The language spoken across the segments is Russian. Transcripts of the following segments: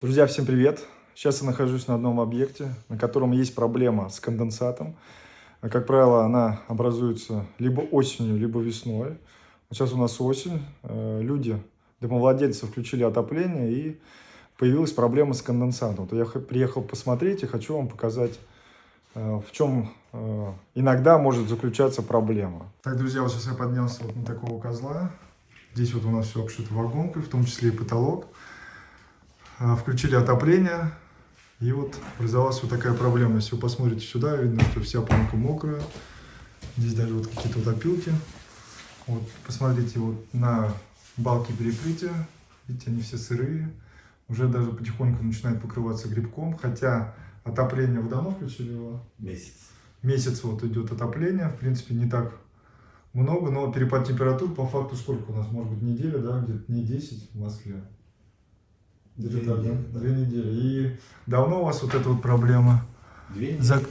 Друзья, всем привет! Сейчас я нахожусь на одном объекте, на котором есть проблема с конденсатом. Как правило, она образуется либо осенью, либо весной. Сейчас у нас осень, э, люди, домовладельцы включили отопление и появилась проблема с конденсатом. То я приехал посмотреть и хочу вам показать, э, в чем э, иногда может заключаться проблема. Так, друзья, вот сейчас я поднялся вот на такого козла. Здесь вот у нас все обшито вагонкой, в том числе и потолок. А, включили отопление, и вот образовалась вот такая проблема. Если вы посмотрите сюда, видно, что вся пленка мокрая. Здесь даже вот какие-то вот опилки. Вот, посмотрите вот на балки перекрытия. Видите, они все сырые. Уже даже потихоньку начинает покрываться грибком. Хотя отопление вы давно включили его? Месяц. Месяц вот идет отопление. В принципе, не так много, но перепад температур по факту сколько у нас? Может быть, неделя, да? Где-то не 10 в Москве. Две, так, недели, да? Две недели. И давно у вас вот эта вот проблема? Две недели. За...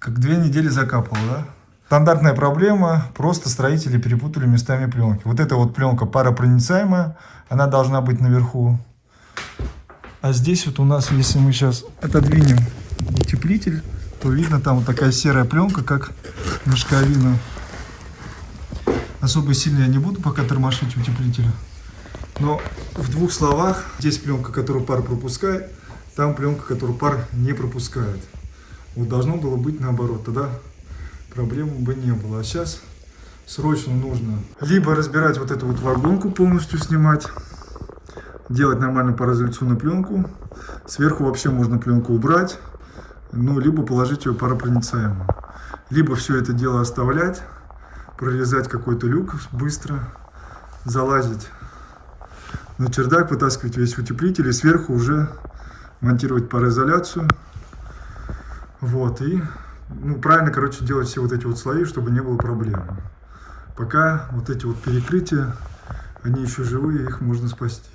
Как две недели закапывала, да? Стандартная проблема, просто строители перепутали местами пленки. Вот эта вот пленка паропроницаемая, она должна быть наверху. А здесь вот у нас, если мы сейчас отодвинем утеплитель, то видно там вот такая серая пленка, как мешковина. Особо сильно я не буду пока тормошить утеплителя. Но в двух словах, здесь пленка, которую пар пропускает, там пленка, которую пар не пропускает. Вот должно было быть наоборот, тогда проблем бы не было. А сейчас срочно нужно либо разбирать вот эту вот вагонку, полностью снимать, делать нормальную пароизоляционную пленку. Сверху вообще можно пленку убрать, ну, либо положить ее паропроницаемую. Либо все это дело оставлять, прорезать какой-то люк быстро, залазить на чердак, вытаскивать весь утеплитель и сверху уже монтировать пароизоляцию. Вот, и ну, правильно, короче, делать все вот эти вот слои, чтобы не было проблем. Пока вот эти вот перекрытия, они еще живые, их можно спасти.